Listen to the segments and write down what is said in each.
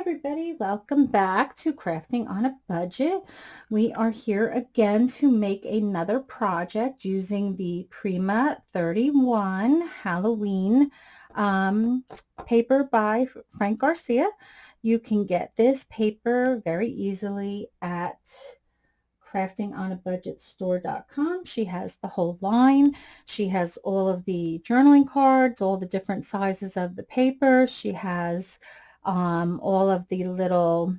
everybody, welcome back to Crafting on a Budget. We are here again to make another project using the Prima 31 Halloween um, paper by Frank Garcia. You can get this paper very easily at craftingonabudgetstore.com. She has the whole line. She has all of the journaling cards, all the different sizes of the paper. She has um, all of the little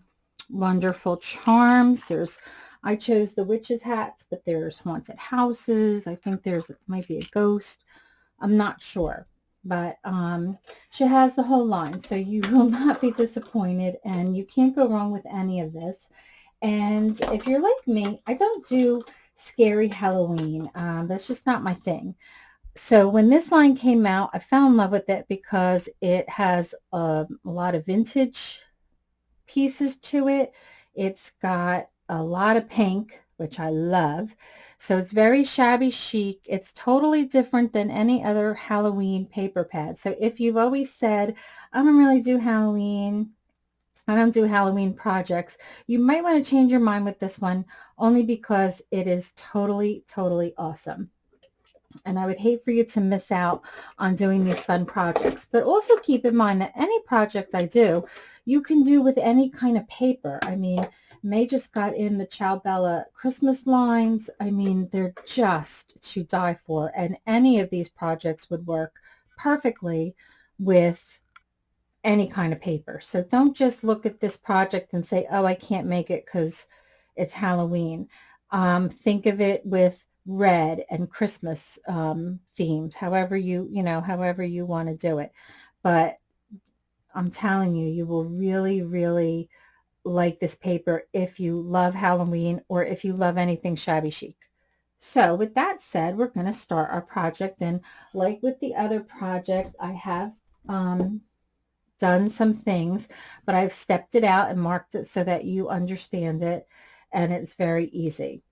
wonderful charms. There's, I chose the witch's hats, but there's haunted houses. I think there's, might be a ghost. I'm not sure, but um, she has the whole line. So you will not be disappointed and you can't go wrong with any of this. And if you're like me, I don't do scary Halloween. Um, that's just not my thing so when this line came out, I fell in love with it because it has a, a lot of vintage pieces to it. It's got a lot of pink, which I love. So it's very shabby chic. It's totally different than any other Halloween paper pad. So if you've always said, I don't really do Halloween, I don't do Halloween projects, you might want to change your mind with this one only because it is totally, totally awesome and I would hate for you to miss out on doing these fun projects. But also keep in mind that any project I do, you can do with any kind of paper. I mean, May just got in the Ciao Bella Christmas lines. I mean, they're just to die for. And any of these projects would work perfectly with any kind of paper. So don't just look at this project and say, oh, I can't make it because it's Halloween. Um, think of it with red and Christmas um, themes, however you, you know, however you want to do it. But I'm telling you, you will really, really like this paper if you love Halloween or if you love anything shabby chic. So with that said, we're going to start our project. And like with the other project, I have um, done some things, but I've stepped it out and marked it so that you understand it. And it's very easy.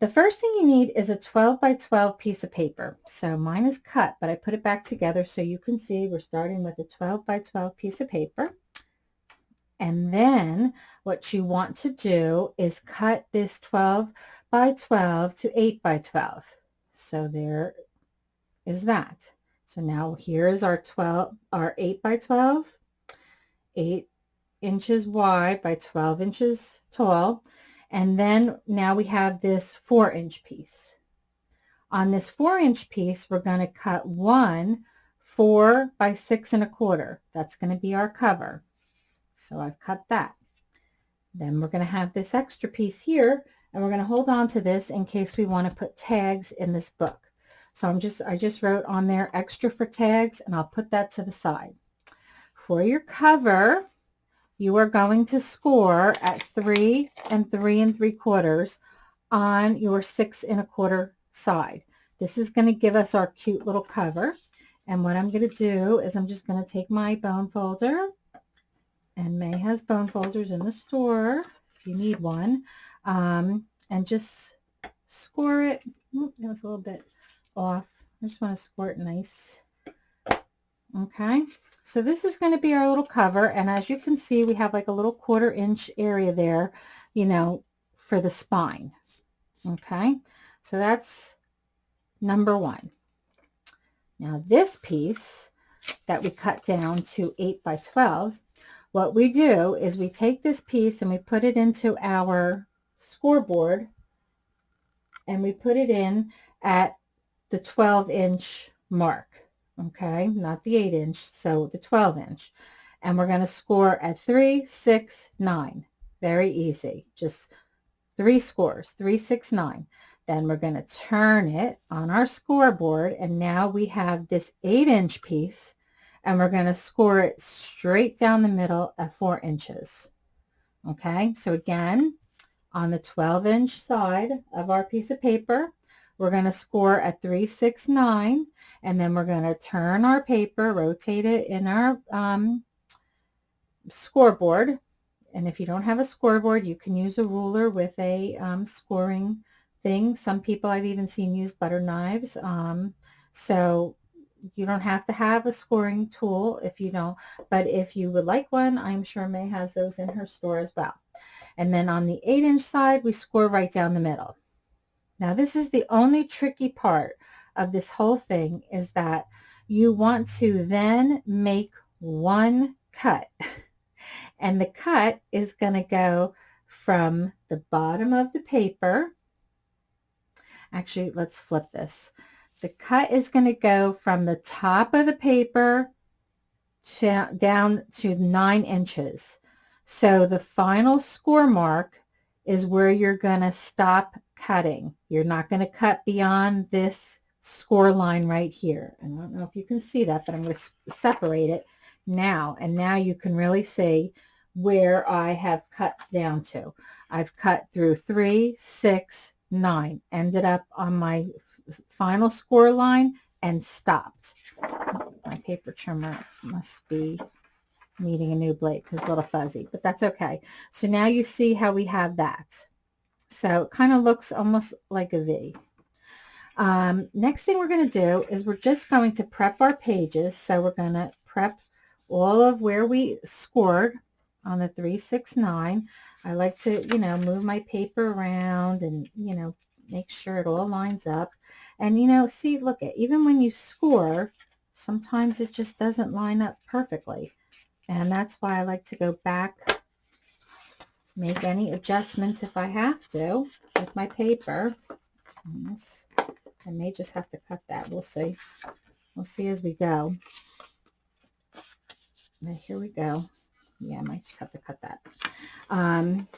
The first thing you need is a 12 by 12 piece of paper. So mine is cut, but I put it back together so you can see we're starting with a 12 by 12 piece of paper. And then what you want to do is cut this 12 by 12 to 8 by 12. So there is that. So now here's our 12, our 8 by 12, 8 inches wide by 12 inches tall. And then now we have this four inch piece. On this four inch piece, we're going to cut one four by six and a quarter. That's going to be our cover. So I've cut that. Then we're going to have this extra piece here and we're going to hold on to this in case we want to put tags in this book. So I'm just, I just wrote on there extra for tags and I'll put that to the side. For your cover, you are going to score at three and three and three quarters on your six and a quarter side. This is going to give us our cute little cover. And what I'm going to do is I'm just going to take my bone folder, and May has bone folders in the store if you need one, um, and just score it. That was a little bit off. I just want to score it nice. Okay. So this is going to be our little cover. And as you can see, we have like a little quarter inch area there, you know, for the spine. Okay. So that's number one. Now this piece that we cut down to 8 by 12, what we do is we take this piece and we put it into our scoreboard and we put it in at the 12 inch mark okay, not the 8 inch, so the 12 inch. And we're going to score at 3, 6, 9. Very easy. Just three scores, 3, 6, 9. Then we're going to turn it on our scoreboard, and now we have this 8 inch piece, and we're going to score it straight down the middle at 4 inches. Okay, so again, on the 12 inch side of our piece of paper, we're going to score a 369 and then we're going to turn our paper, rotate it in our um, scoreboard. And if you don't have a scoreboard, you can use a ruler with a um, scoring thing. Some people I've even seen use butter knives. Um, so you don't have to have a scoring tool if you don't, but if you would like one, I'm sure May has those in her store as well. And then on the 8 inch side, we score right down the middle. Now this is the only tricky part of this whole thing is that you want to then make one cut. and the cut is going to go from the bottom of the paper. Actually, let's flip this. The cut is going to go from the top of the paper to, down to nine inches. So the final score mark is where you're going to stop cutting. You're not going to cut beyond this score line right here. And I don't know if you can see that, but I'm going to separate it now. And now you can really see where I have cut down to. I've cut through three, six, nine, ended up on my final score line and stopped. My paper trimmer must be needing a new blade because a little fuzzy, but that's okay. So now you see how we have that. So it kind of looks almost like a V. Um, next thing we're going to do is we're just going to prep our pages. So we're going to prep all of where we scored on the 369. I like to, you know, move my paper around and, you know, make sure it all lines up. And, you know, see, look at, even when you score, sometimes it just doesn't line up perfectly. And that's why I like to go back, make any adjustments if I have to with my paper. This, I may just have to cut that. We'll see. We'll see as we go. Now, here we go. Yeah, I might just have to cut that. Um,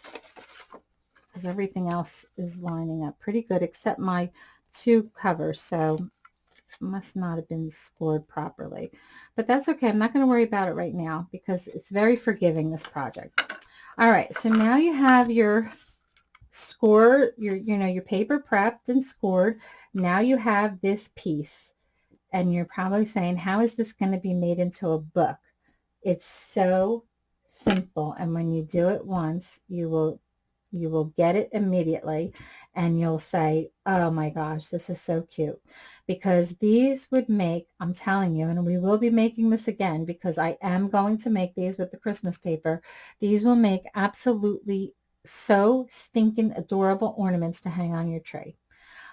because everything else is lining up pretty good except my two covers. So must not have been scored properly. But that's okay. I'm not going to worry about it right now because it's very forgiving, this project. All right, so now you have your score, your, you know, your paper prepped and scored. Now you have this piece. And you're probably saying, how is this going to be made into a book? It's so simple. And when you do it once, you will you will get it immediately and you'll say, oh my gosh, this is so cute. Because these would make, I'm telling you, and we will be making this again because I am going to make these with the Christmas paper. These will make absolutely so stinking adorable ornaments to hang on your tree.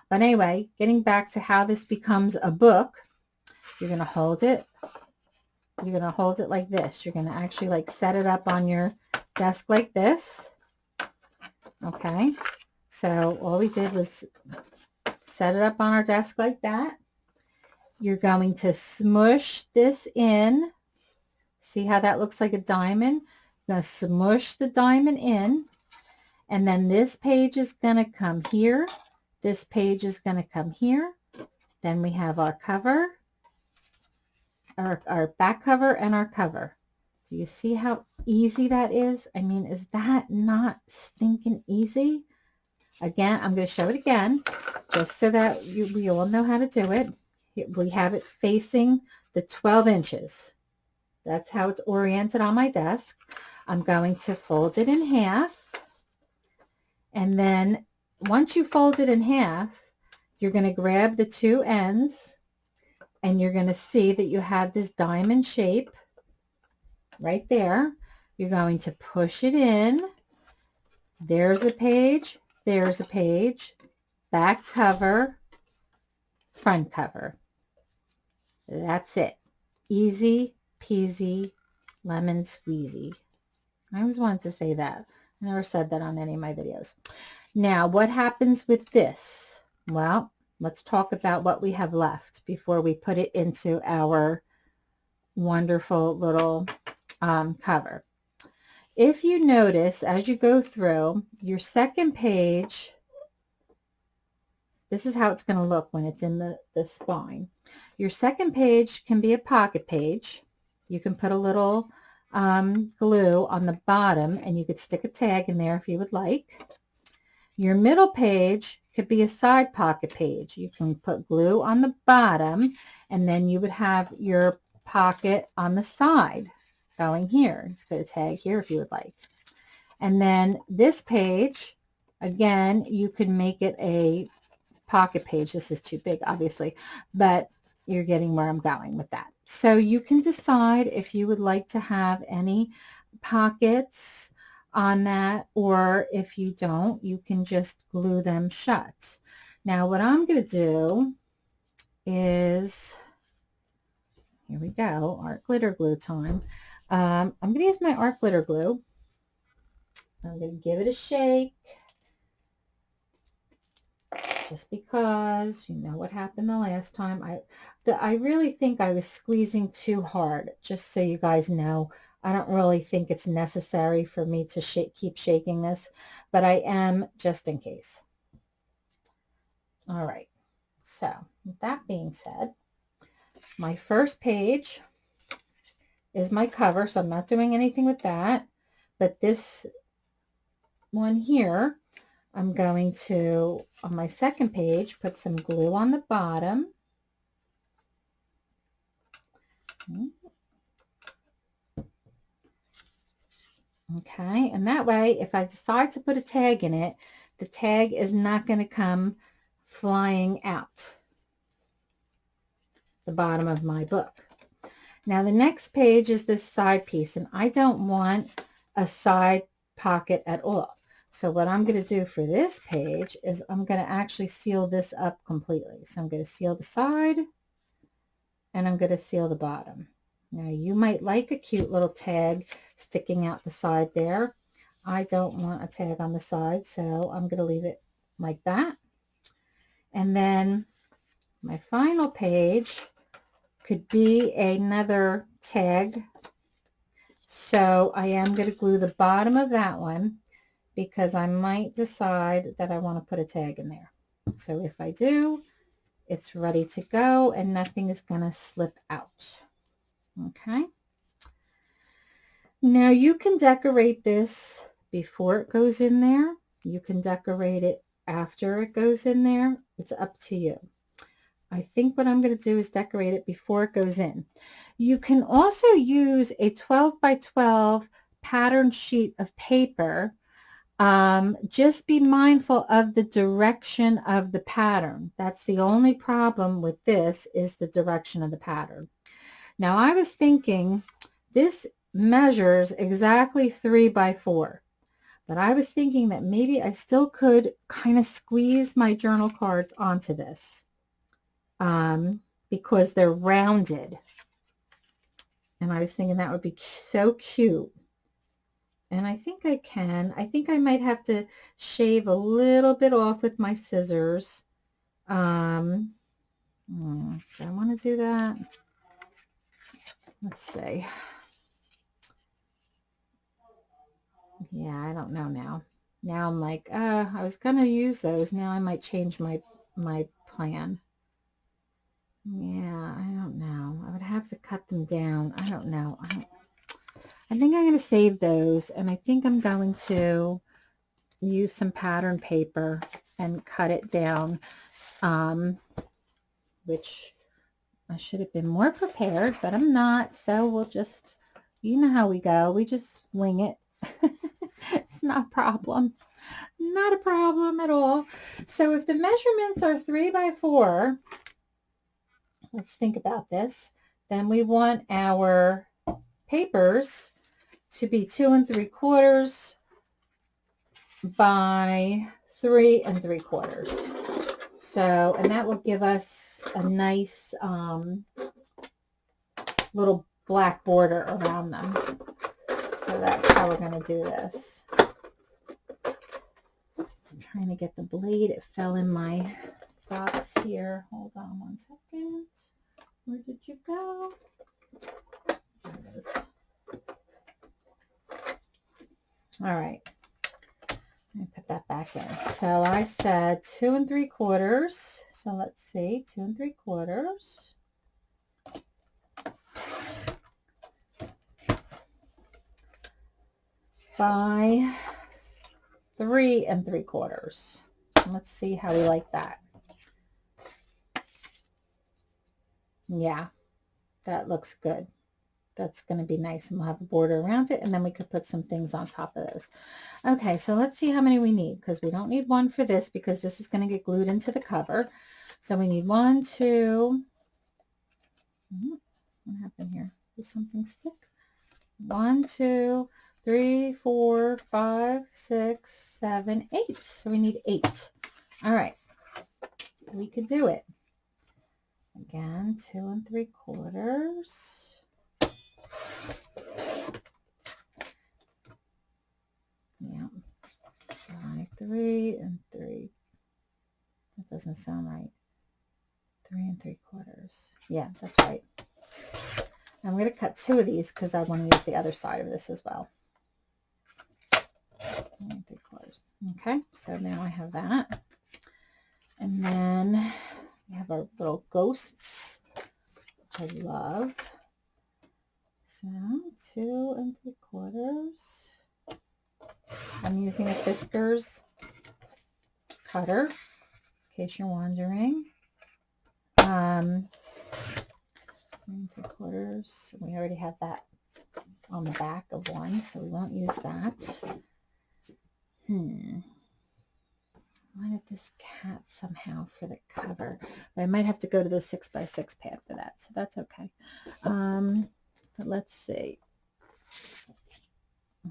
But anyway, getting back to how this becomes a book, you're going to hold it. You're going to hold it like this. You're going to actually like set it up on your desk like this Okay, so all we did was set it up on our desk like that. You're going to smush this in. See how that looks like a diamond? Now smush the diamond in. And then this page is going to come here. This page is going to come here. Then we have our cover, our, our back cover and our cover. Do you see how easy that is? I mean, is that not stinking easy? Again, I'm going to show it again, just so that you, we all know how to do it. We have it facing the 12 inches. That's how it's oriented on my desk. I'm going to fold it in half. And then once you fold it in half, you're going to grab the two ends and you're going to see that you have this diamond shape right there. You're going to push it in. There's a page. There's a page. Back cover. Front cover. That's it. Easy peasy lemon squeezy. I always wanted to say that. I never said that on any of my videos. Now, what happens with this? Well, let's talk about what we have left before we put it into our wonderful little um, cover. If you notice as you go through your second page, this is how it's going to look when it's in the, the spine. Your second page can be a pocket page. You can put a little um, glue on the bottom and you could stick a tag in there if you would like. Your middle page could be a side pocket page. You can put glue on the bottom and then you would have your pocket on the side going here. Put a tag here if you would like. And then this page, again, you can make it a pocket page. This is too big, obviously, but you're getting where I'm going with that. So you can decide if you would like to have any pockets on that or if you don't, you can just glue them shut. Now what I'm going to do is, here we go, art glitter glue time. Um, I'm going to use my art glitter glue. I'm going to give it a shake. Just because you know what happened the last time. I the, I really think I was squeezing too hard just so you guys know. I don't really think it's necessary for me to keep shaking this but I am just in case. All right. So that being said my first page is my cover so I'm not doing anything with that but this one here I'm going to, on my second page, put some glue on the bottom. Okay, and that way, if I decide to put a tag in it, the tag is not going to come flying out the bottom of my book. Now the next page is this side piece, and I don't want a side pocket at all. So what I'm going to do for this page is I'm going to actually seal this up completely. So I'm going to seal the side and I'm going to seal the bottom. Now you might like a cute little tag sticking out the side there. I don't want a tag on the side, so I'm going to leave it like that. And then my final page could be another tag. So I am going to glue the bottom of that one because I might decide that I want to put a tag in there. So if I do, it's ready to go and nothing is going to slip out. Okay. Now you can decorate this before it goes in there. You can decorate it after it goes in there. It's up to you. I think what I'm going to do is decorate it before it goes in. You can also use a 12 by 12 pattern sheet of paper um, just be mindful of the direction of the pattern. That's the only problem with this is the direction of the pattern. Now I was thinking this measures exactly three by four, but I was thinking that maybe I still could kind of squeeze my journal cards onto this um, because they're rounded. And I was thinking that would be so cute and I think I can. I think I might have to shave a little bit off with my scissors. Um, hmm, do I want to do that? Let's see. Yeah, I don't know now. Now I'm like, uh, I was going to use those. Now I might change my, my plan. Yeah, I don't know. I would have to cut them down. I don't know. I don't, I think I'm going to save those and I think I'm going to use some pattern paper and cut it down, um, which I should have been more prepared, but I'm not. So we'll just, you know how we go. We just wing it. it's not a problem. Not a problem at all. So if the measurements are three by four, let's think about this. Then we want our papers to be two and three quarters by three and three quarters. So, and that will give us a nice um, little black border around them. So that's how we're going to do this. I'm trying to get the blade. It fell in my box here. Hold on one second. Where did you go? There it is. All right. Let me put that back in. So I said two and three quarters. So let's see, two and three quarters. By three and three quarters. Let's see how we like that. Yeah, that looks good that's going to be nice and we'll have a border around it and then we could put some things on top of those. Okay, so let's see how many we need because we don't need one for this because this is going to get glued into the cover. So we need one, two, Mm-hmm. What happened here? Did something stick? One, two, three, four, five, six, seven, eight. So we need eight. All right. We could do it. Again, two and three quarters. Yeah. Three and three. That doesn't sound right. Three and three quarters. Yeah, that's right. I'm going to cut two of these because I want to use the other side of this as well. Three quarters. Okay, so now I have that. And then we have our little ghosts, which I love. So two and three quarters. I'm using a Fiskars cutter, in case you're wondering. Um, three quarters. We already have that on the back of one, so we won't use that. Hmm. I wanted this cat somehow for the cover. But I might have to go to the six by six pad for that, so that's okay. Um, but let's see.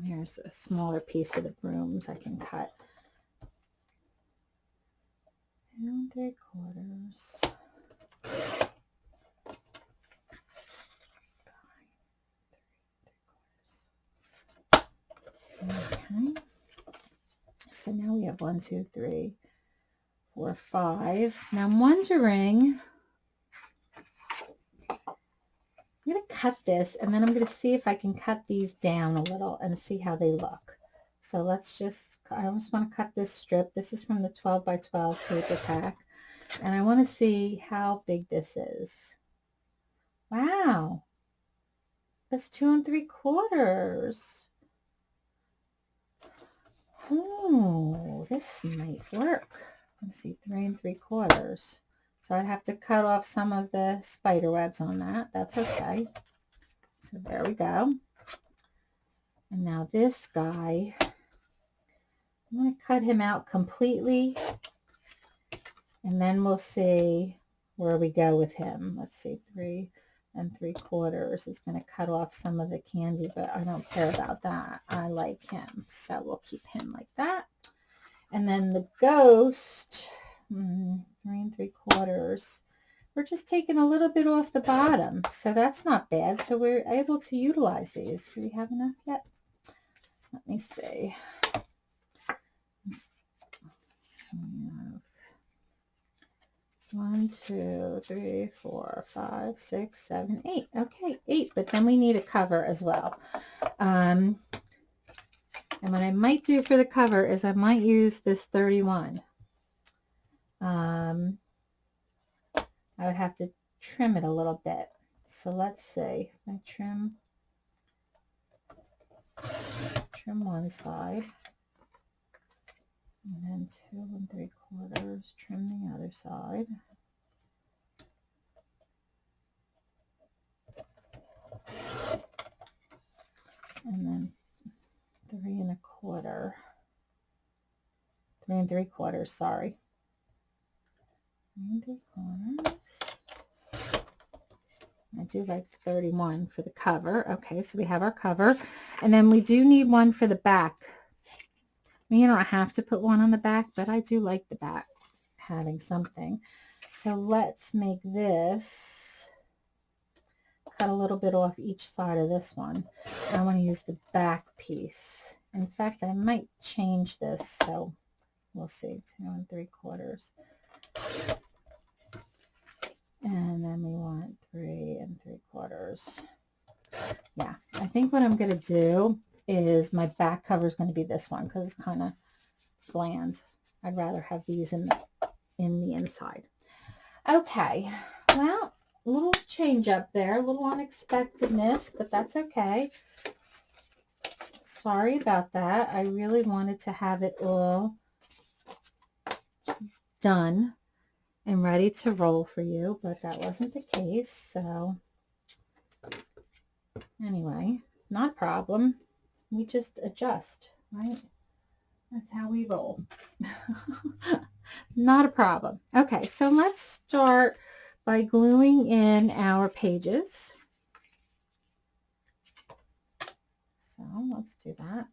Here's a smaller piece of the brooms I can cut. And three quarters. Okay. So now we have one, two, three, four, five. Now I'm wondering, I'm going to cut this and then I'm going to see if I can cut these down a little and see how they look. So let's just, I just want to cut this strip. This is from the 12 by 12 paper pack. And I want to see how big this is. Wow. That's two and three quarters. Oh, this might work. Let's see, three and three quarters. So I'd have to cut off some of the spider webs on that. That's okay. So there we go. And now this guy, I'm going to cut him out completely. And then we'll see where we go with him. Let's see, three, and three quarters is going to cut off some of the candy, but I don't care about that. I like him, so we'll keep him like that. And then the ghost, mm, three and three quarters, we're just taking a little bit off the bottom, so that's not bad. So we're able to utilize these. Do we have enough yet? Let me see. One, two, three, four, five, six, seven, eight. Okay, eight, but then we need a cover as well. Um, and what I might do for the cover is I might use this 31. Um, I would have to trim it a little bit. So let's see. I trim, trim one side. And then two and three quarters, trim the other side. And then three and a quarter, three and three quarters, sorry. Three and three quarters. I do like 31 for the cover. Okay, so we have our cover. And then we do need one for the back you don't have to put one on the back, but I do like the back having something. So let's make this, cut a little bit off each side of this one. I want to use the back piece. In fact, I might change this, so we'll see, two and three quarters. And then we want three and three quarters. Yeah, I think what I'm going to do is my back cover is going to be this one because it's kind of bland. I'd rather have these in the, in the inside. Okay, well, a little change up there, a little unexpectedness, but that's okay. Sorry about that. I really wanted to have it all done and ready to roll for you, but that wasn't the case. So anyway, not a problem we just adjust, right? That's how we roll. Not a problem. Okay, so let's start by gluing in our pages. So let's do that.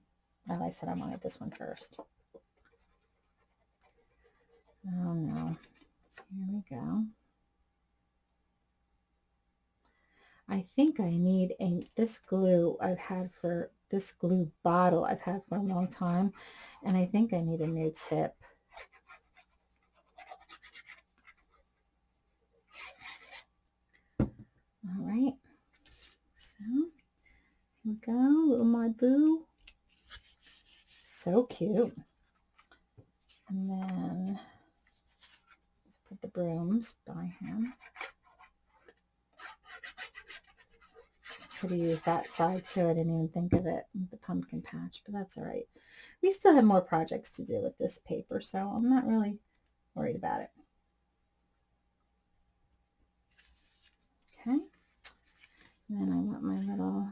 Oh, I said I wanted this one first. Oh no. Here we go. I think I need a this glue I've had for this glue bottle I've had for a long time and I think I need a new tip. All right, so here we go, little my boo. So cute. And then let's put the brooms by him. Could have used that side too. I didn't even think of it, the pumpkin patch, but that's all right. We still have more projects to do with this paper, so I'm not really worried about it. Okay. And then I want my little,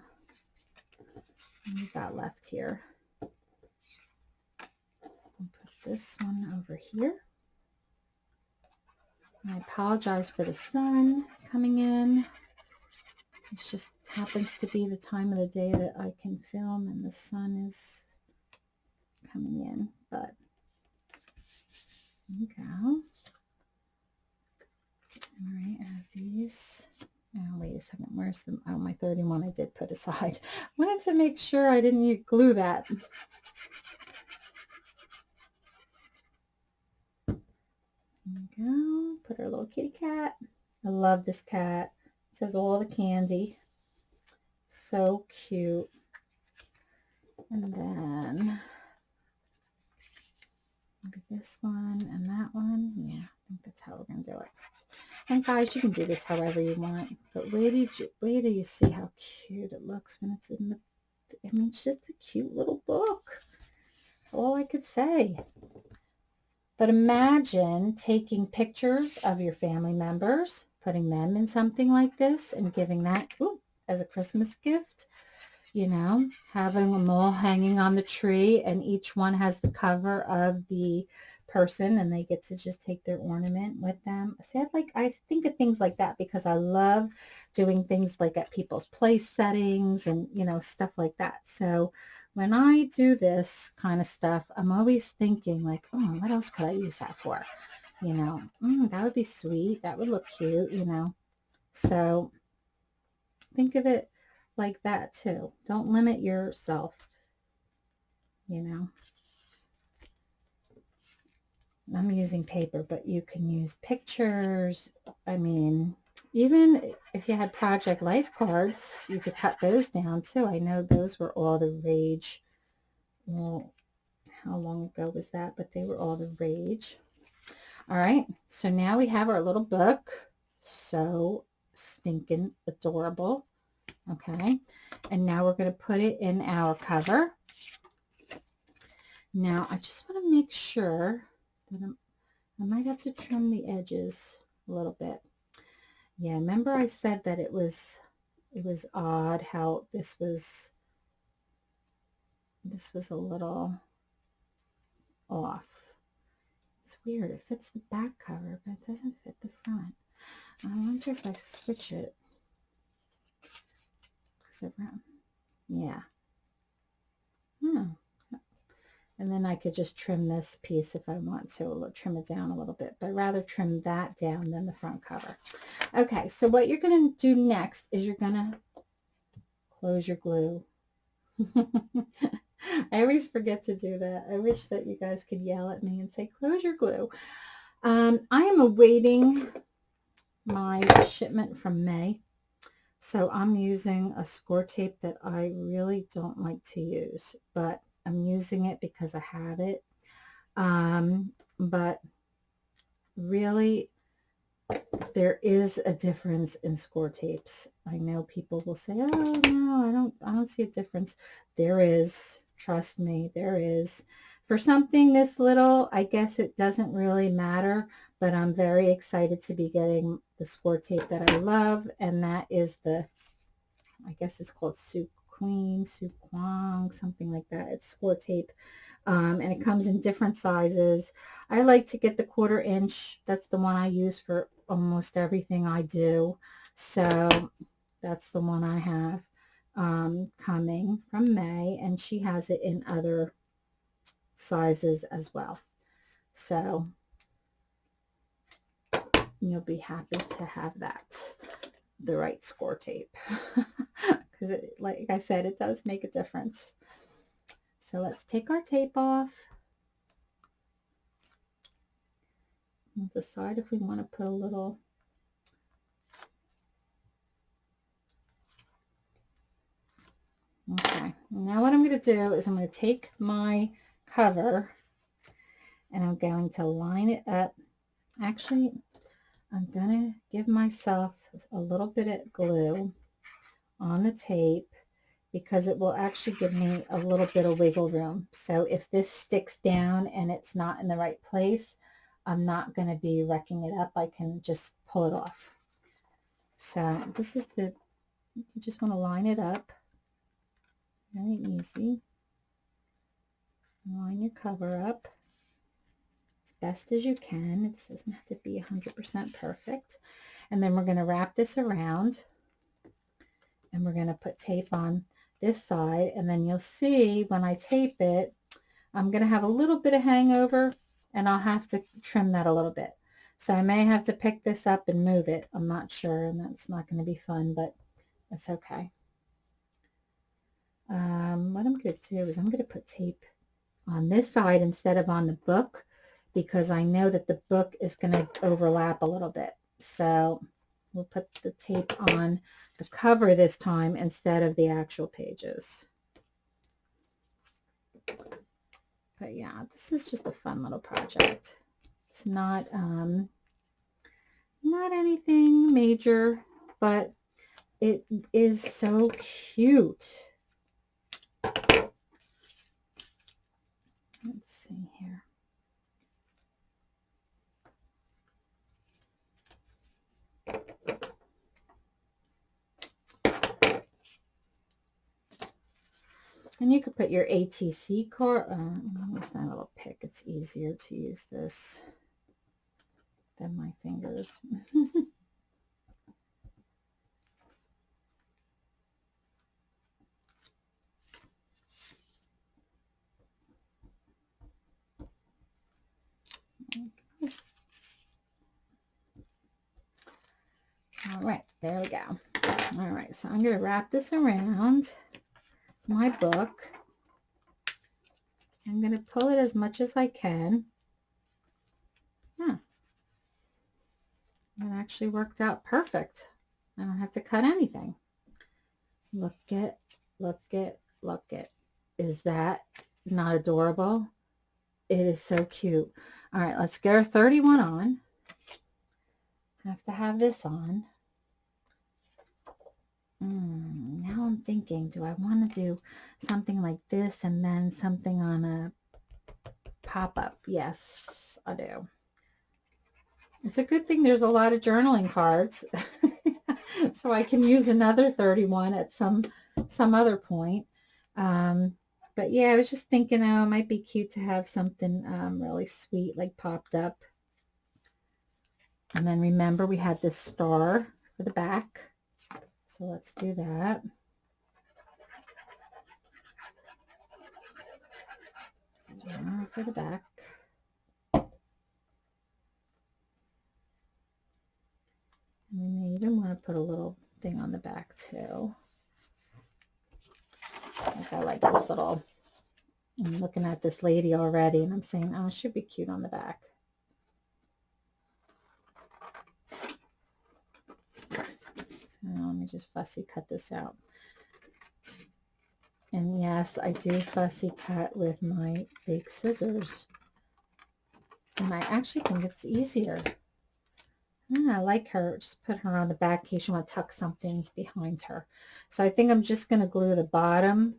we got left here. I'll put this one over here. I apologize for the sun coming in. It just happens to be the time of the day that I can film and the sun is coming in, but there you go. All right, I have these. Oh, wait a second. Where's the, oh, my 31 I did put aside. Wanted to make sure I didn't glue that. There we go. Put our little kitty cat. I love this cat. Says all the candy. So cute. And then maybe this one and that one. Yeah, I think that's how we're going to do it. And guys, you can do this however you want. But wait till you, wait till you see how cute it looks when it's in the, I mean, it's just a cute little book. That's all I could say. But imagine taking pictures of your family members, putting them in something like this and giving that ooh, as a Christmas gift. You know, having them all hanging on the tree and each one has the cover of the person and they get to just take their ornament with them. See, I like, I think of things like that because I love doing things like at people's place settings and, you know, stuff like that. So when I do this kind of stuff, I'm always thinking like, oh, what else could I use that for? You know, mm, that would be sweet. That would look cute, you know. So think of it like that too. Don't limit yourself, you know. I'm using paper, but you can use pictures. I mean, even if you had Project Life cards, you could cut those down too. I know those were all the rage. Well, how long ago was that? But they were all the rage. All right, so now we have our little book. So stinking adorable. Okay, and now we're going to put it in our cover. Now, I just want to make sure that I'm, I might have to trim the edges a little bit. Yeah, remember I said that it was it was odd how this was this was a little off. It's weird. It fits the back cover, but it doesn't fit the front. I wonder if I switch it. Yeah. Hmm. And then I could just trim this piece if I want to, trim it down a little bit, but rather trim that down than the front cover. Okay, so what you're going to do next is you're going to close your glue. I always forget to do that. I wish that you guys could yell at me and say, close your glue. Um, I am awaiting my shipment from May. So I'm using a score tape that I really don't like to use, but I'm using it because I have it. Um, but really, there is a difference in score tapes. I know people will say, oh, no, I don't, I don't see a difference. There is. Trust me, there is. For something this little, I guess it doesn't really matter, but I'm very excited to be getting the score tape that I love, and that is the, I guess it's called Su Queen, Su Kwang, something like that. It's score tape, um, and it comes in different sizes. I like to get the quarter inch. That's the one I use for almost everything I do. So that's the one I have um, coming from May and she has it in other sizes as well. So you'll be happy to have that, the right score tape. Because like I said, it does make a difference. So let's take our tape off. We'll decide if we want to put a little Okay, now what I'm going to do is I'm going to take my cover and I'm going to line it up. Actually, I'm going to give myself a little bit of glue on the tape because it will actually give me a little bit of wiggle room. So if this sticks down and it's not in the right place, I'm not going to be wrecking it up. I can just pull it off. So this is the, you just want to line it up. Very easy. Line your cover up as best as you can. It doesn't have to be 100% perfect. And then we're going to wrap this around and we're going to put tape on this side and then you'll see when I tape it I'm going to have a little bit of hangover and I'll have to trim that a little bit. So I may have to pick this up and move it. I'm not sure and that's not going to be fun but it's okay. Um, what I'm going to do is I'm going to put tape on this side instead of on the book because I know that the book is going to overlap a little bit. So we'll put the tape on the cover this time instead of the actual pages. But yeah, this is just a fun little project. It's not, um, not anything major, but it is so cute. Let's see here. And you could put your ATC card. Uh, use my little pick. It's easier to use this than my fingers. All right, there we go. All right, so I'm going to wrap this around my book. I'm going to pull it as much as I can. Yeah. It actually worked out perfect. I don't have to cut anything. Look it, look it, look it. Is that not adorable? It is so cute. All right, let's get our 31 on. Have to have this on. Mm, now I'm thinking, do I want to do something like this and then something on a pop-up? Yes, I do. It's a good thing there's a lot of journaling cards. so I can use another 31 at some some other point. Um, but yeah, I was just thinking, oh, it might be cute to have something um, really sweet like popped up. And then remember we had this star for the back. So let's do that. for the back. And we may even want to put a little thing on the back too. Like I like this little, I'm looking at this lady already and I'm saying, oh, she'd be cute on the back. Now let me just fussy cut this out. And yes, I do fussy cut with my big scissors. And I actually think it's easier. I like her. Just put her on the back in case you want to tuck something behind her. So I think I'm just going to glue the bottom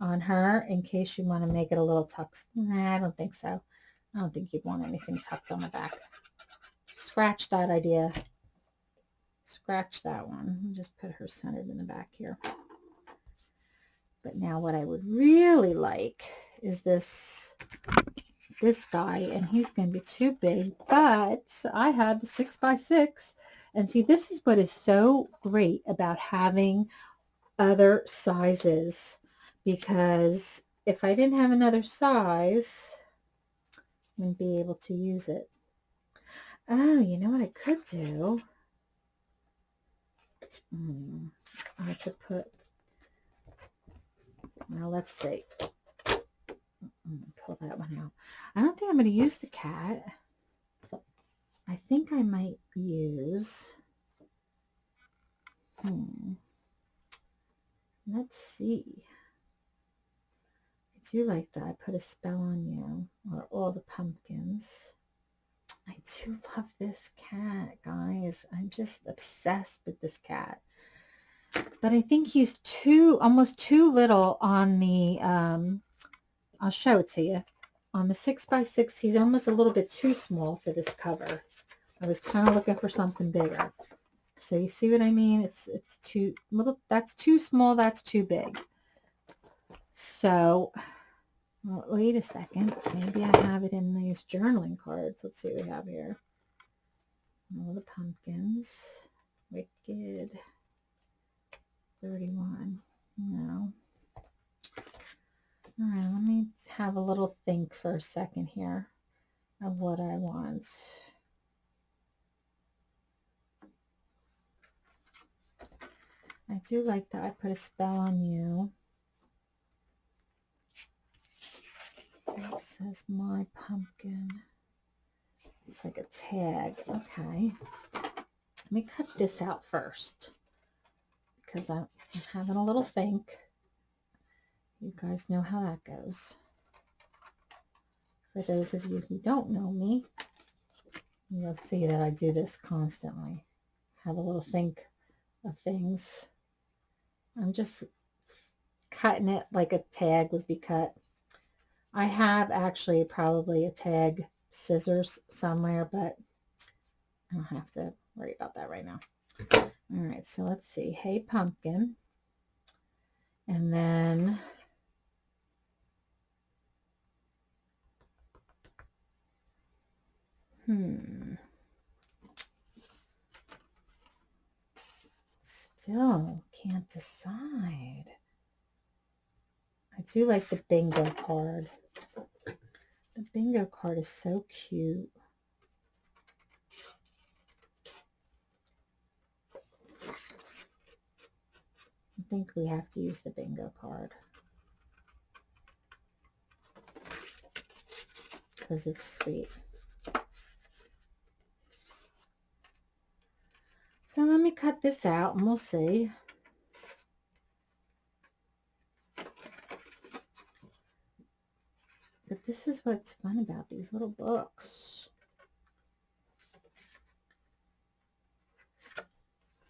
on her in case you want to make it a little tucked. Nah, I don't think so. I don't think you'd want anything tucked on the back. Scratch that idea scratch that one. just put her centered in the back here. But now what I would really like is this this guy and he's going to be too big, but I have the six by six. And see, this is what is so great about having other sizes because if I didn't have another size, I wouldn't be able to use it. Oh, you know what I could do? Hmm, I could put, well, let's see. Pull that one out. I don't think I'm going to use the cat. I think I might use, hmm, let's see. I do like that. I put a spell on you, or all the pumpkins. I do love this cat, guys. I'm just obsessed with this cat. But I think he's too, almost too little on the, um, I'll show it to you. Um, On the 6 by 6 he's almost a little bit too small for this cover. I was kind of looking for something bigger. So you see what I mean? It's it's too little. That's too small. That's too big. So well, wait a second. Maybe I have it in these journaling cards. Let's see what we have here. All the pumpkins. Wicked. 31. No. All right, let me have a little think for a second here of what I want. I do like that I put a spell on you. It says my pumpkin. It's like a tag. Okay. Let me cut this out first because I'm having a little think. You guys know how that goes. For those of you who don't know me, you'll see that I do this constantly. Have a little think of things. I'm just cutting it like a tag would be cut. I have actually probably a tag scissors somewhere, but I don't have to worry about that right now. All right, so let's see. Hey, pumpkin. And then Hmm. Still can't decide. I do like the bingo card. The bingo card is so cute. I think we have to use the bingo card. Because it's sweet. So let me cut this out and we'll see. But this is what's fun about these little books.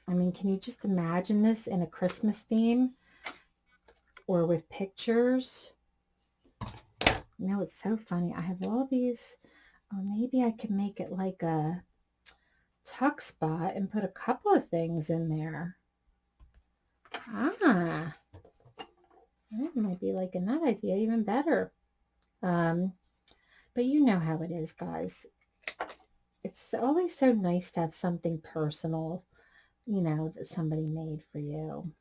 I mean, can you just imagine this in a Christmas theme or with pictures? You know, it's so funny. I have all these, oh, maybe I can make it like a tuck spot and put a couple of things in there. Ah, that might be liking that idea even better. Um, but you know how it is, guys. It's always so nice to have something personal, you know, that somebody made for you.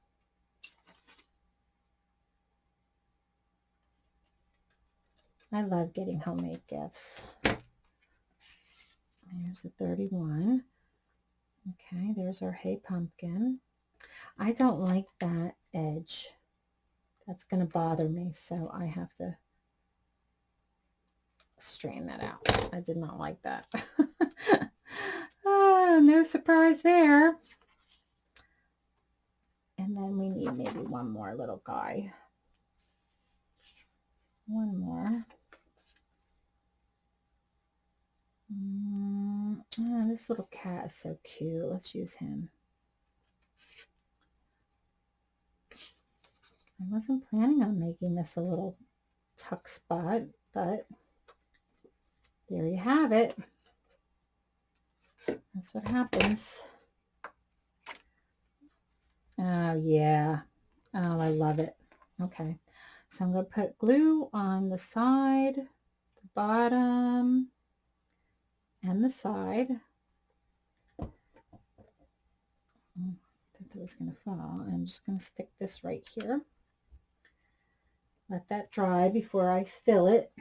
I love getting homemade gifts. Here's a 31. Okay, there's our Hey Pumpkin. I don't like that edge. That's going to bother me, so I have to straighten that out. I did not like that. oh, no surprise there. And then we need maybe one more little guy. One more. Mm, oh, this little cat is so cute. Let's use him. I wasn't planning on making this a little tuck spot, but there you have it. That's what happens. Oh, yeah. Oh, I love it. Okay. So I'm going to put glue on the side, the bottom and the side. Mm, I thought that was going to fall. I'm just going to stick this right here. Let that dry before I fill it.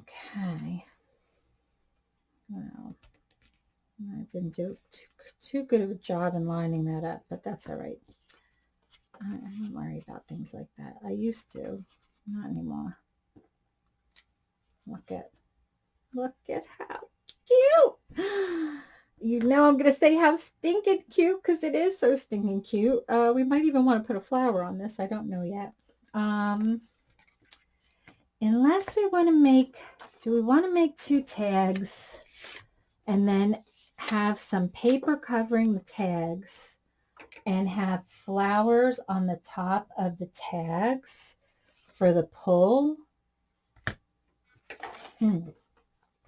Okay. Well, I didn't do too, too good of a job in lining that up, but that's all right. I don't worry about things like that. I used to, not anymore. Look at, look at how cute. You know I'm going to say how stinking cute because it is so stinking cute. Uh, we might even want to put a flower on this. I don't know yet. Um, unless we want to make, do we want to make two tags and then have some paper covering the tags and have flowers on the top of the tags for the pull. Hmm.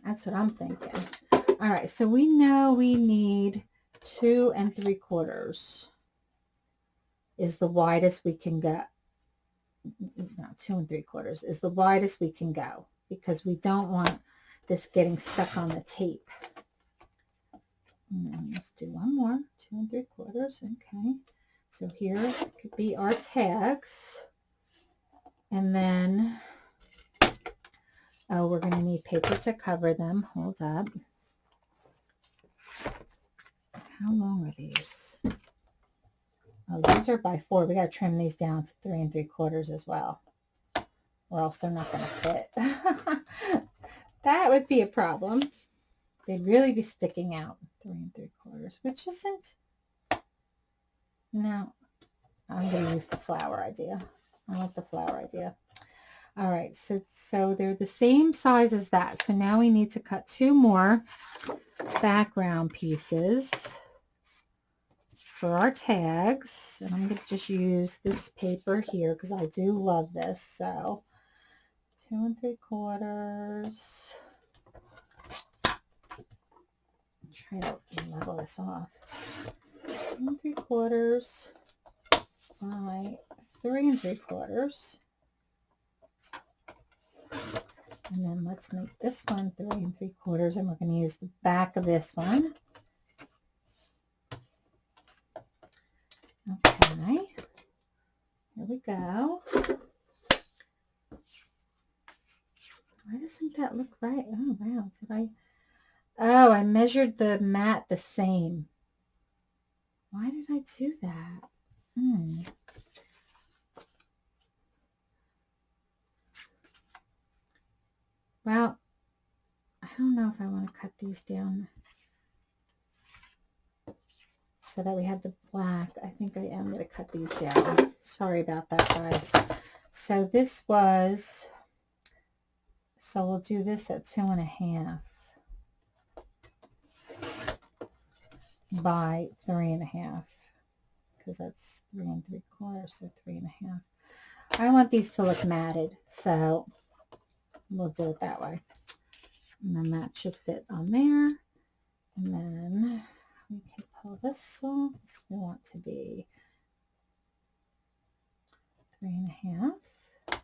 That's what I'm thinking. All right, so we know we need two and three quarters is the widest we can go. No, two and three quarters is the widest we can go because we don't want this getting stuck on the tape. Let's do one more, two and three quarters. Okay. So here could be our tags. And then, oh, we're going to need paper to cover them. Hold up. How long are these? Oh, these are by four. We got to trim these down to three and three quarters as well. Or else they're not going to fit. that would be a problem. They'd really be sticking out three and three quarters, which isn't, no, I'm going to use the flower idea. I like the flower idea. All right, so, so they're the same size as that. So now we need to cut two more background pieces for our tags. And I'm going to just use this paper here because I do love this. So two and three quarters try to level this off. One and three quarters by three and three quarters. And then let's make this one three and three quarters and we're going to use the back of this one. Okay, here we go. Why doesn't that look right? Oh, wow. Did I Oh, I measured the mat the same. Why did I do that? Hmm. Well, I don't know if I want to cut these down so that we have the black. I think I am going to cut these down. Sorry about that, guys. So this was, so we'll do this at two and a half. by three and a half because that's three and three quarters, so three and a half. I want these to look matted, so we'll do it that way. And then that should fit on there. And then we can pull this off. This we want to be three and a half.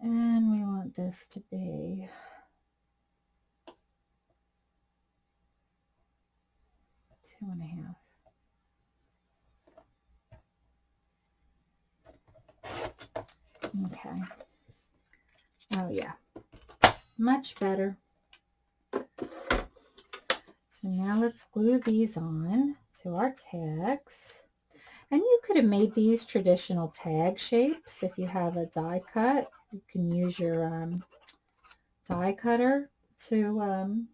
And we want this to be two and a half. Okay. Oh yeah, much better. So now let's glue these on to our tags. And you could have made these traditional tag shapes. If you have a die cut, you can use your um, die cutter to um,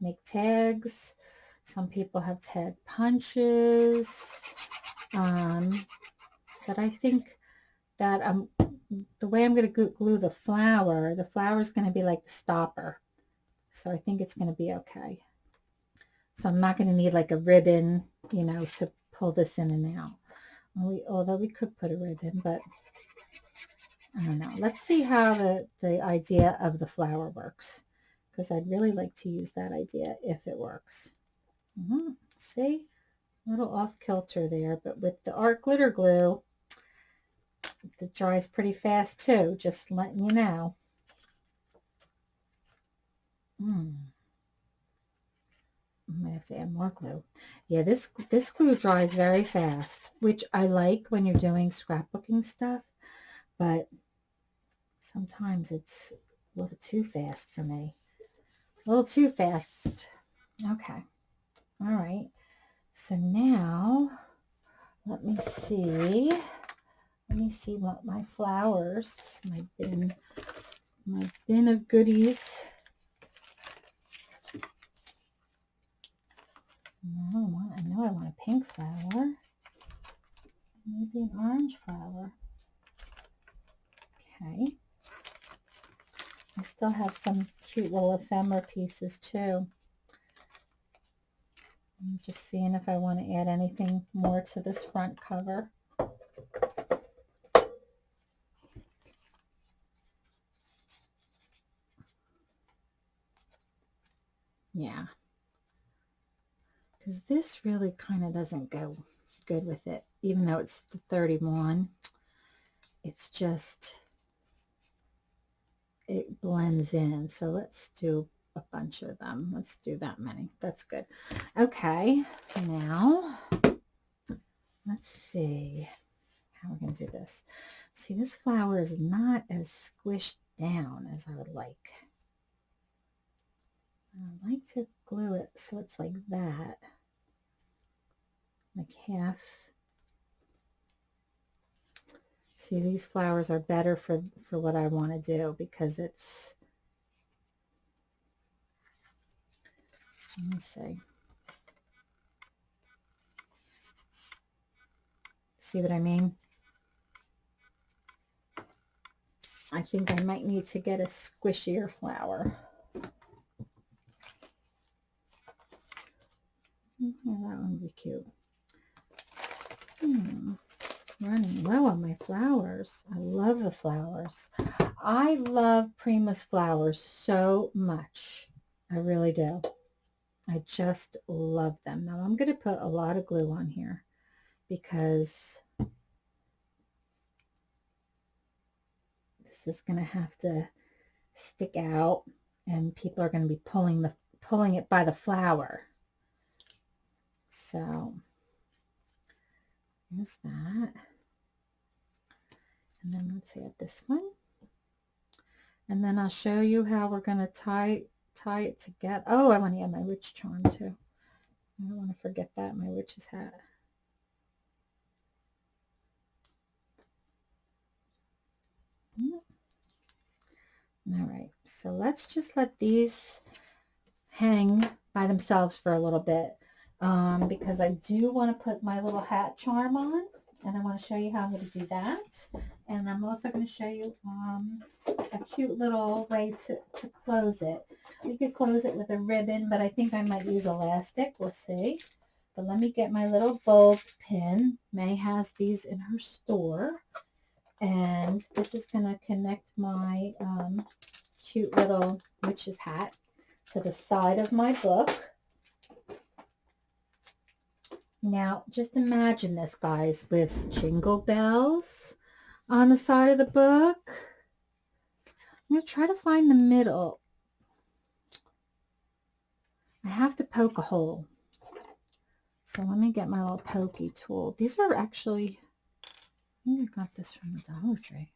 make tags. Some people have tag punches. Um, but I think that um, the way I'm going to glue the flower, the flower is going to be like the stopper. So I think it's going to be okay. So I'm not going to need like a ribbon, you know, to pull this in and out. We, although we could put a ribbon, but I don't know. Let's see how the, the idea of the flower works because I'd really like to use that idea if it works. Mm -hmm. See, A little off kilter there, but with the art glitter glue, it dries pretty fast too, just letting you know. Hmm. I might have to add more glue. Yeah, this this glue dries very fast, which I like when you're doing scrapbooking stuff, but sometimes it's a little too fast for me. A little too fast. Okay. All right. So now let me see. Let me see what my flowers, this is my bin, my bin of goodies. No, I, I know I want a pink flower. Maybe an orange flower. Okay. I still have some cute little ephemera pieces too. I'm just seeing if I want to add anything more to this front cover. Yeah. Because this really kind of doesn't go good with it, even though it's the 31. It's just, it blends in. So let's do a bunch of them. Let's do that many. That's good. Okay, now let's see how we're going to do this. See, this flower is not as squished down as I would like. I like to glue it so it's like that, like half. See, these flowers are better for, for what I want to do because it's Let me see. See what I mean? I think I might need to get a squishier flower. Yeah, that one would be cute. Hmm. Running low on my flowers. I love the flowers. I love Prima's flowers so much. I really do. I just love them. Now I'm going to put a lot of glue on here because this is going to have to stick out and people are going to be pulling the pulling it by the flower. So here's that. And then let's add this one. And then I'll show you how we're going to tie tie it together. Oh, I want to add my witch charm too. I don't want to forget that, my witch's hat. Mm. All right, so let's just let these hang by themselves for a little bit um, because I do want to put my little hat charm on and I want to show you how I'm going to do that. And I'm also going to show you um, a cute little way to, to close it. You could close it with a ribbon, but I think I might use elastic. We'll see. But let me get my little bulb pin. May has these in her store. And this is going to connect my um, cute little witch's hat to the side of my book. Now, just imagine this, guys, with jingle bells on the side of the book. I'm going to try to find the middle. I have to poke a hole. So let me get my little pokey tool. These are actually, I think I got this from the Dollar Tree.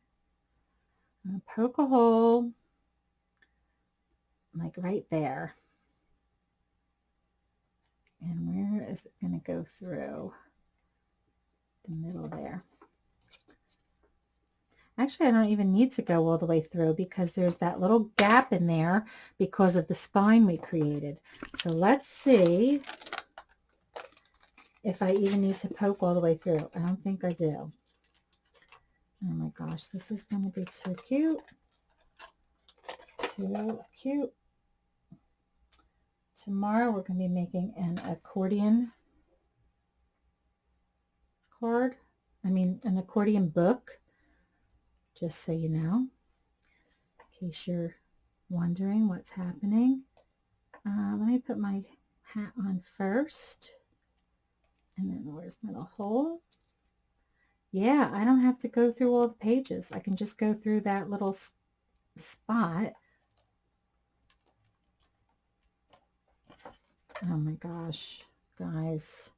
I'm going to poke a hole like right there. And where is it going to go through? The middle there. Actually, I don't even need to go all the way through because there's that little gap in there because of the spine we created. So let's see if I even need to poke all the way through. I don't think I do. Oh my gosh, this is going to be too cute. Too cute. Tomorrow we're going to be making an accordion card. I mean, an accordion book, just so you know, in case you're wondering what's happening. Uh, let me put my hat on first. And then where's my little hole? Yeah, I don't have to go through all the pages. I can just go through that little spot. Oh my gosh, guys.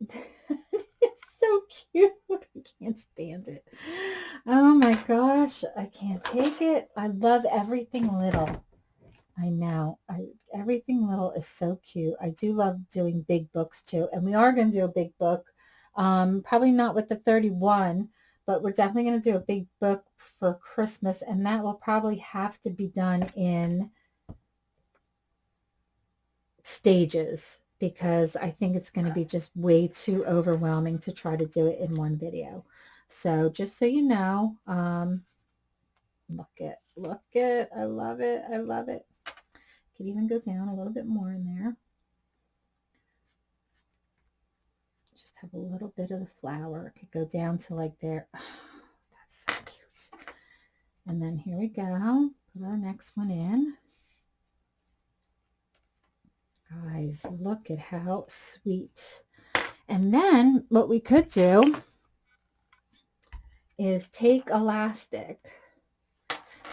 it's so cute. I can't stand it. Oh my gosh, I can't take it. I love everything little. I know. I everything little is so cute. I do love doing big books too. And we are going to do a big book. Um, probably not with the 31, but we're definitely going to do a big book for Christmas. And that will probably have to be done in stages because I think it's going to be just way too overwhelming to try to do it in one video. So just so you know, um, look it, look it. I love it. I love it. Could even go down a little bit more in there. Just have a little bit of the flower. It Could go down to like there. Oh, that's so cute. And then here we go. Put our next one in. Guys, look at how sweet. And then what we could do is take elastic.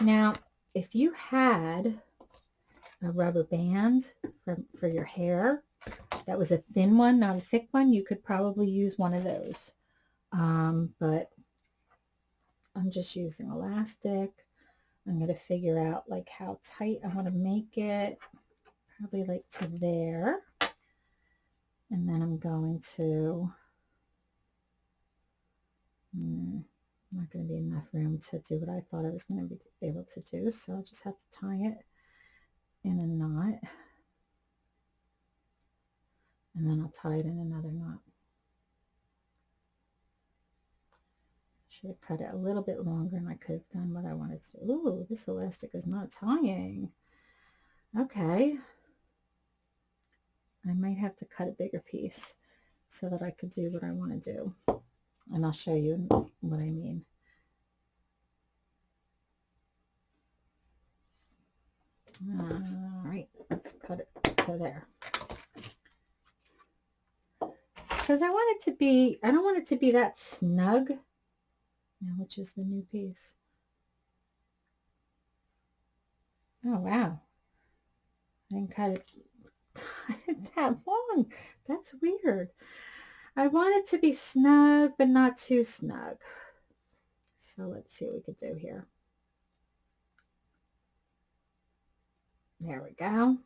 Now, if you had a rubber band for, for your hair. That was a thin one, not a thick one. You could probably use one of those. Um, but I'm just using elastic. I'm going to figure out like how tight I want to make it. Probably like to there. And then I'm going to, hmm, not going to be enough room to do what I thought I was going to be able to do. So I'll just have to tie it in a knot and then I'll tie it in another knot. Should have cut it a little bit longer and I could have done what I wanted to. Ooh, this elastic is not tying. Okay. I might have to cut a bigger piece so that I could do what I want to do. And I'll show you what I mean. All right, let's cut it to there. Because I want it to be, I don't want it to be that snug. Now, which is the new piece? Oh, wow. I didn't cut it, that long. That's weird. I want it to be snug, but not too snug. So let's see what we could do here. There we go.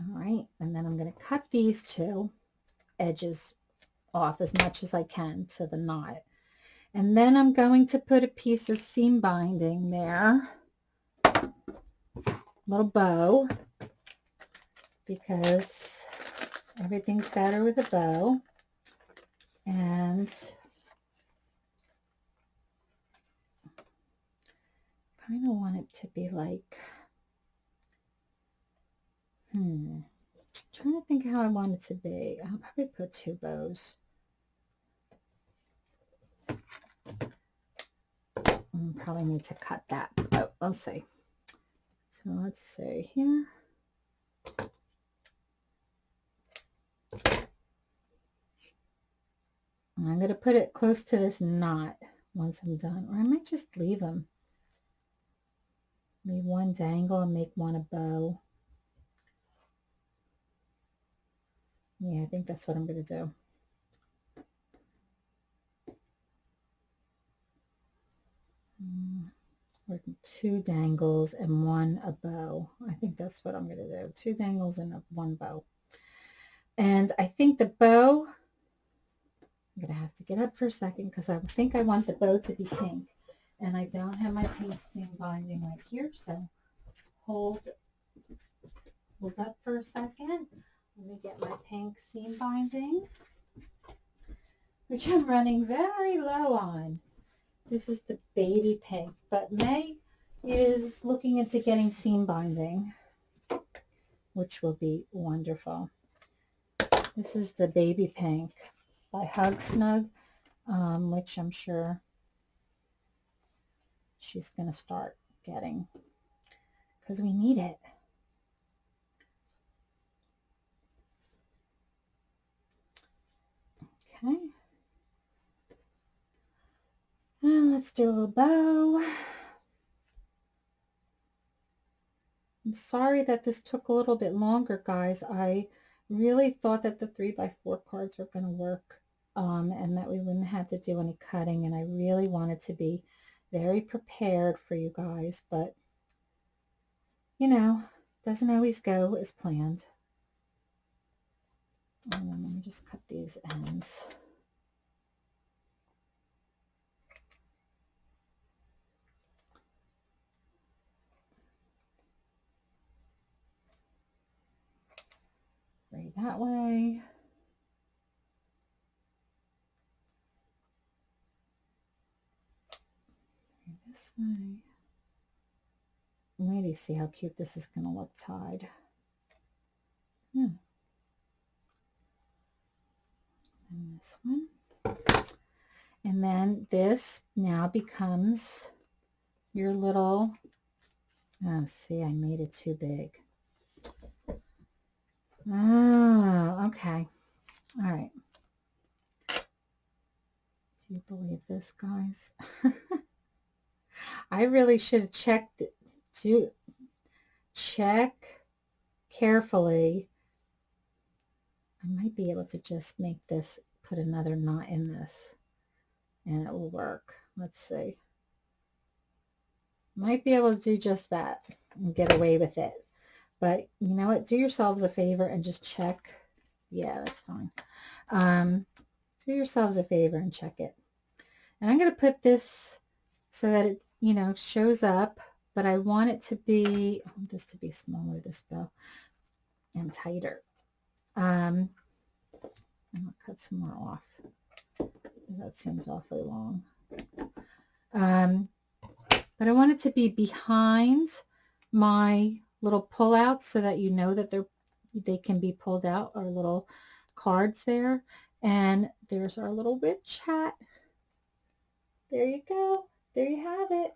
All right, and then I'm going to cut these two edges off as much as I can to the knot. And then I'm going to put a piece of seam binding there, little bow, because everything's better with a bow. And kind of want it to be like, hmm, I'm trying to think how I want it to be. I'll probably put two bows. I probably need to cut that. Oh, let's see. So let's see here. I'm going to put it close to this knot once I'm done. Or I might just leave them. Leave one dangle and make one a bow. Yeah, I think that's what I'm going to do. Mm, two dangles and one a bow. I think that's what I'm going to do. Two dangles and one bow. And I think the bow, I'm going to have to get up for a second because I think I want the bow to be pink and I don't have my pink seam binding right here, so hold, hold up for a second. Let me get my pink seam binding, which I'm running very low on. This is the baby pink, but May is looking into getting seam binding, which will be wonderful. This is the baby pink by Hug Snug, um, which I'm sure she's going to start getting because we need it. Okay. And let's do a little bow. I'm sorry that this took a little bit longer, guys. I really thought that the three by four cards were going to work um, and that we wouldn't have to do any cutting. And I really wanted to be very prepared for you guys, but you know, doesn't always go as planned. And let me just cut these ends. Right that way. this way. Wait to see how cute this is going to look tied. Hmm. And this one. And then this now becomes your little, oh, see, I made it too big. Oh, okay. All right. Do you believe this, guys? I really should have checked to check carefully. I might be able to just make this, put another knot in this and it will work. Let's see. Might be able to do just that and get away with it. But you know what? Do yourselves a favor and just check. Yeah, that's fine. Um, do yourselves a favor and check it. And I'm going to put this so that it, you know, shows up, but I want it to be, I want this to be smaller, this bow, and tighter. Um, I'm going to cut some more off. That seems awfully long. Um, but I want it to be behind my little pullouts so that you know that they're they can be pulled out, our little cards there. And there's our little witch hat. There you go. There you have it.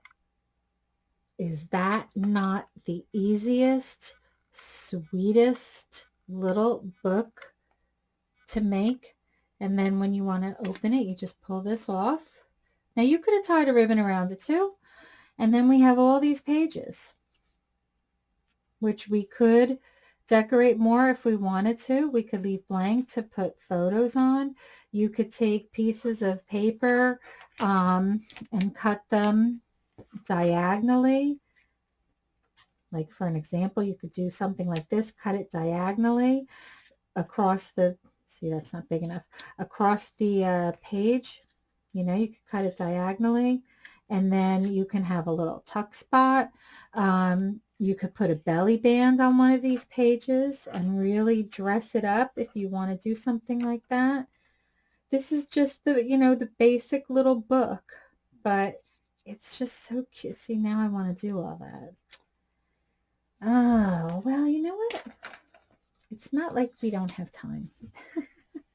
Is that not the easiest, sweetest little book to make? And then when you want to open it, you just pull this off. Now you could have tied a ribbon around it too. And then we have all these pages which we could decorate more if we wanted to. We could leave blank to put photos on. You could take pieces of paper um, and cut them diagonally. Like for an example, you could do something like this, cut it diagonally across the, see that's not big enough, across the uh, page. You know, you could cut it diagonally and then you can have a little tuck spot. Um, you could put a belly band on one of these pages and really dress it up if you want to do something like that. This is just the, you know, the basic little book, but it's just so cute. See, now I want to do all that. Oh, well, you know what? It's not like we don't have time.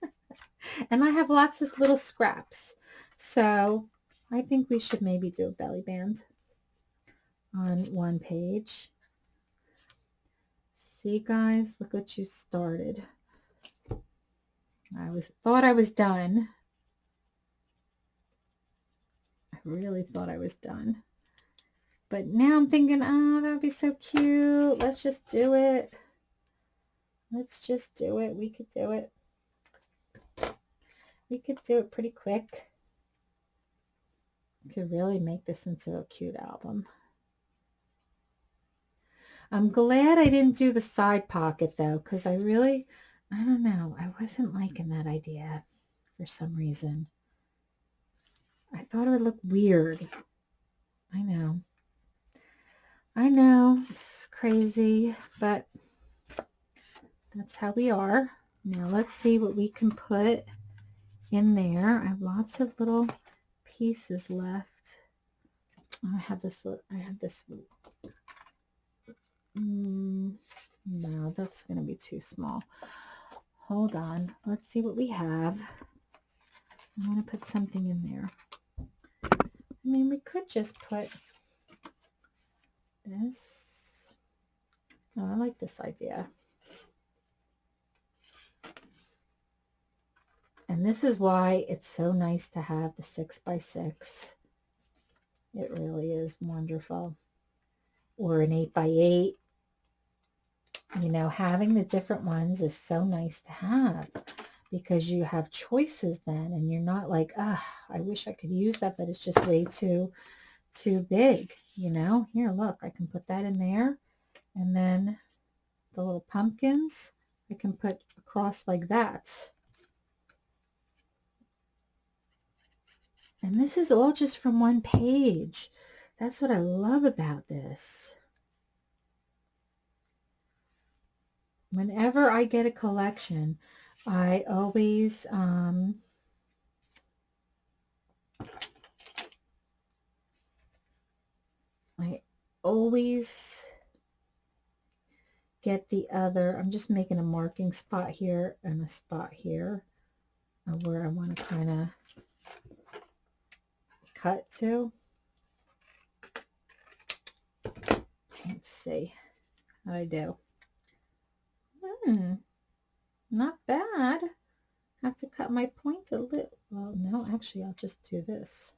and I have lots of little scraps. So I think we should maybe do a belly band on one page. See guys, look what you started. I was thought I was done. I really thought I was done. But now I'm thinking, oh, that would be so cute. Let's just do it. Let's just do it. We could do it. We could do it pretty quick. We could really make this into a cute album. I'm glad I didn't do the side pocket though, because I really, I don't know, I wasn't liking that idea for some reason. I thought it would look weird. I know. I know, it's crazy, but that's how we are. Now let's see what we can put in there. I have lots of little pieces left. I have this, I have this Mm, no, that's going to be too small. Hold on. Let's see what we have. I want to put something in there. I mean, we could just put this. Oh, I like this idea. And this is why it's so nice to have the six by six. It really is wonderful. Or an eight by eight. You know, having the different ones is so nice to have because you have choices then and you're not like, ah, I wish I could use that, but it's just way too, too big, you know? Here, look, I can put that in there. And then the little pumpkins, I can put across like that. And this is all just from one page. That's what I love about this. Whenever I get a collection, I always um, I always get the other, I'm just making a marking spot here and a spot here where I want to kind of cut to. Let's see how I do. Hmm, not bad. I have to cut my point a little. Well, no, actually, I'll just do this.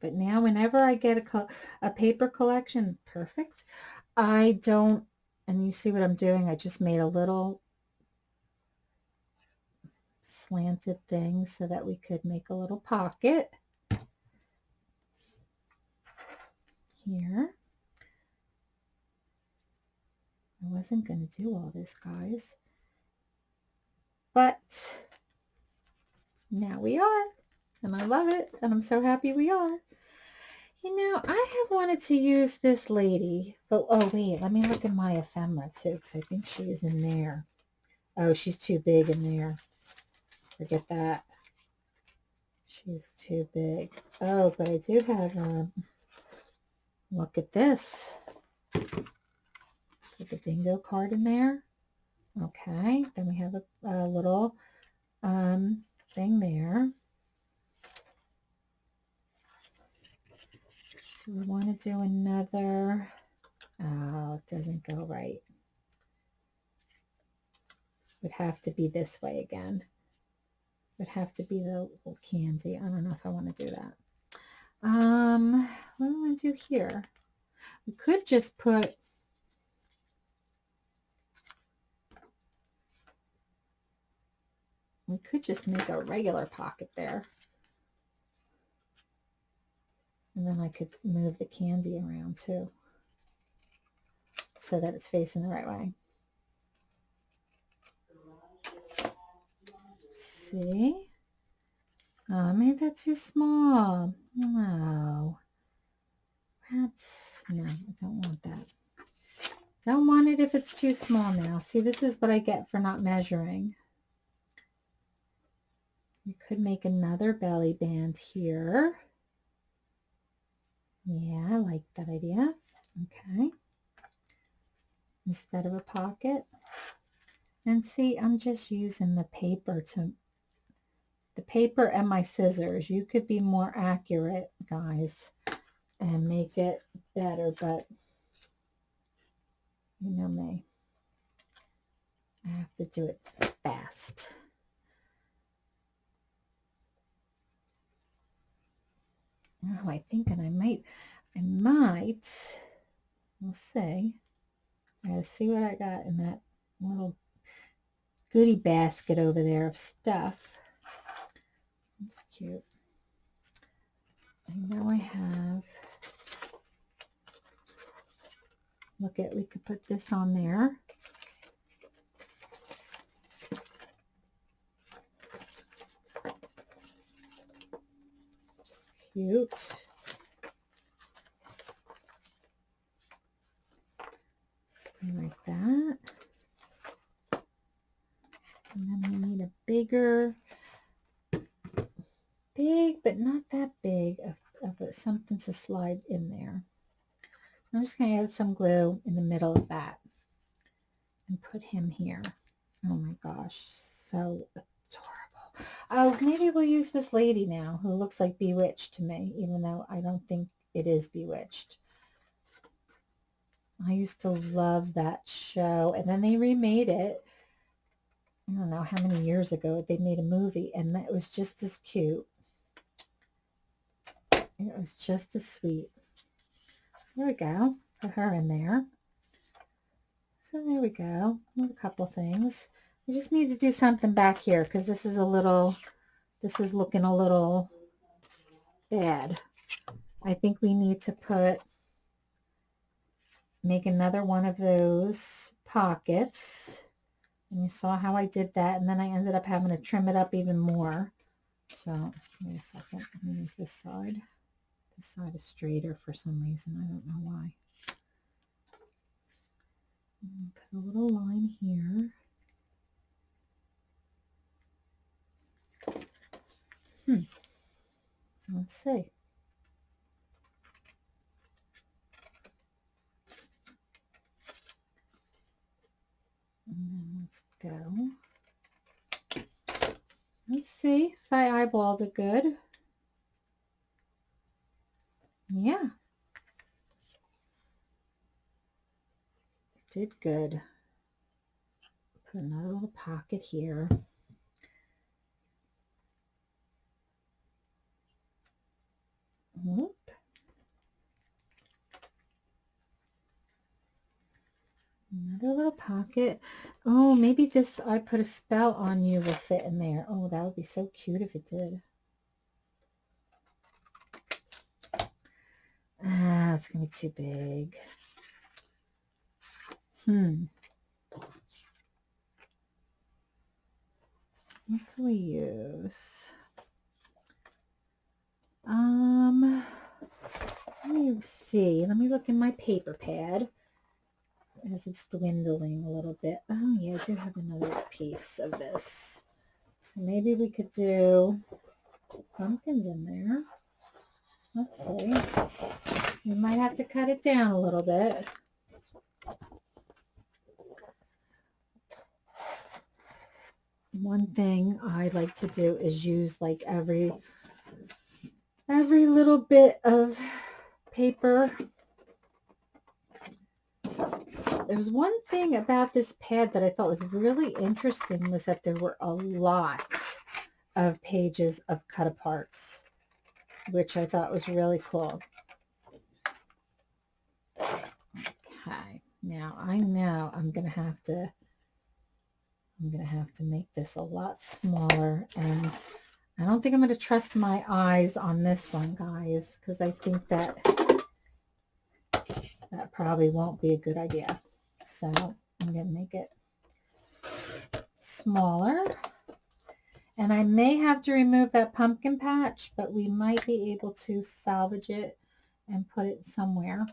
But now whenever I get a, a paper collection, perfect. I don't, and you see what I'm doing, I just made a little slanted thing so that we could make a little pocket here. I wasn't going to do all this, guys. But now we are. And I love it. And I'm so happy we are. You know, I have wanted to use this lady. But, oh, wait. Let me look at my ephemera, too. Because I think she is in there. Oh, she's too big in there. Forget that. She's too big. Oh, but I do have, um, look at this. Put the bingo card in there. Okay, then we have a, a little um, thing there. Do we want to do another? Oh, it doesn't go right. Would have to be this way again. Would have to be the candy. I don't know if I want to do that. Um, what do I want to do here? We could just put We could just make a regular pocket there. And then I could move the candy around too so that it's facing the right way. See? Oh, I made that too small. No. That's, no, I don't want that. Don't want it if it's too small now. See, this is what I get for not measuring. You could make another belly band here. Yeah, I like that idea. Okay. Instead of a pocket. And see, I'm just using the paper to, the paper and my scissors. You could be more accurate, guys, and make it better, but you know me. I have to do it fast. Oh, I think and I might, I might, we'll see. I gotta see what I got in that little goodie basket over there of stuff. That's cute. I know I have, look at, we could put this on there. cute. Like that. And then we need a bigger, big, but not that big of, of a, something to slide in there. I'm just going to add some glue in the middle of that and put him here. Oh my gosh, so adorable. Oh, maybe we'll use this lady now who looks like Bewitched to me, even though I don't think it is Bewitched. I used to love that show. And then they remade it. I don't know how many years ago they made a movie and that was just as cute. It was just as sweet. There we go. Put her in there. So there we go. a couple things. We just need to do something back here because this is a little, this is looking a little bad. I think we need to put, make another one of those pockets. And you saw how I did that. And then I ended up having to trim it up even more. So, wait a second. Going to use this side. This side is straighter for some reason. I don't know why. Put a little line here. Hmm. Let's see. And then let's go. Let's see if I eyeballed it good. Yeah. Did good. Put another little pocket here. Whoop. Another little pocket. Oh, maybe this, I put a spell on you will fit in there. Oh, that would be so cute if it did. Ah, it's going to be too big. Hmm. What can we use? Um, let me see. Let me look in my paper pad as it's dwindling a little bit. Oh yeah, I do have another piece of this. So maybe we could do pumpkins in there. Let's see. We might have to cut it down a little bit. One thing I like to do is use like every every little bit of paper. There was one thing about this pad that I thought was really interesting was that there were a lot of pages of cut aparts which I thought was really cool. Okay, now I know I'm going to have to, I'm going to have to make this a lot smaller and I don't think I'm going to trust my eyes on this one, guys, because I think that that probably won't be a good idea. So I'm going to make it smaller. And I may have to remove that pumpkin patch, but we might be able to salvage it and put it somewhere.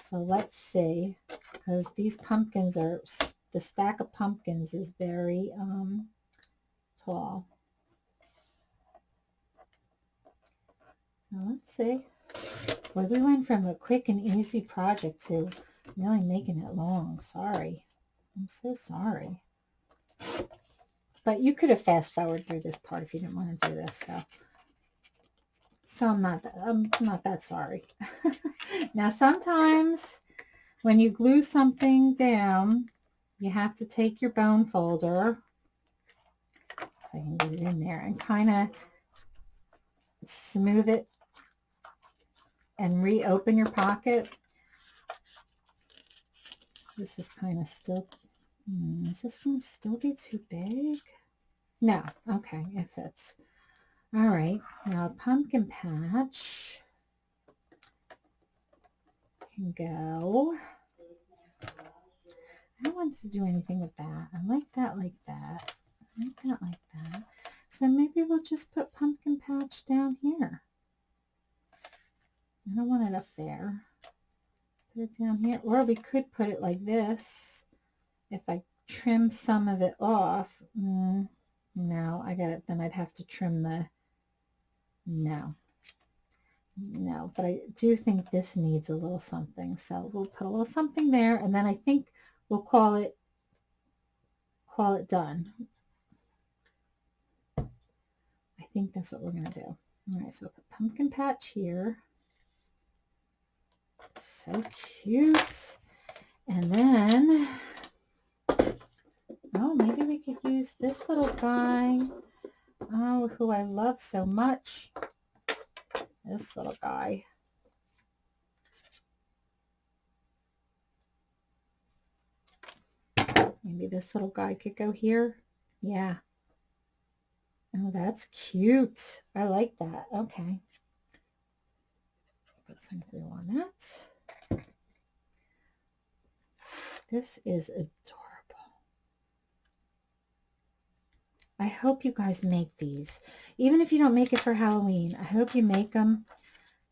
So let's see, because these pumpkins are, the stack of pumpkins is very um, tall. So let's see. Well, we went from a quick and easy project to really making it long. Sorry. I'm so sorry. But you could have fast forward through this part if you didn't want to do this. So, so I'm not, I'm not that sorry. now, sometimes when you glue something down, you have to take your bone folder, if I can get it in there, and kind of smooth it and reopen your pocket. This is kind of still, hmm, is this going to still be too big? No. Okay, it fits. All right. Now pumpkin patch can go. I don't want to do anything with that. I like that like that. I like that like that. So maybe we'll just put pumpkin patch down here. I don't want it up there. Put it down here. Or we could put it like this. If I trim some of it off. Mm, no, I got it. Then I'd have to trim the, no, no, but I do think this needs a little something. So we'll put a little something there and then I think we'll call it, call it done. I think that's what we're going to do. All right, so put pumpkin patch here. So cute. And then, oh, maybe we could use this little guy. Oh, who I love so much. This little guy. Maybe this little guy could go here. Yeah. Oh, that's cute. I like that. Okay. Put some glue on that. This is adorable. I hope you guys make these. Even if you don't make it for Halloween, I hope you make them,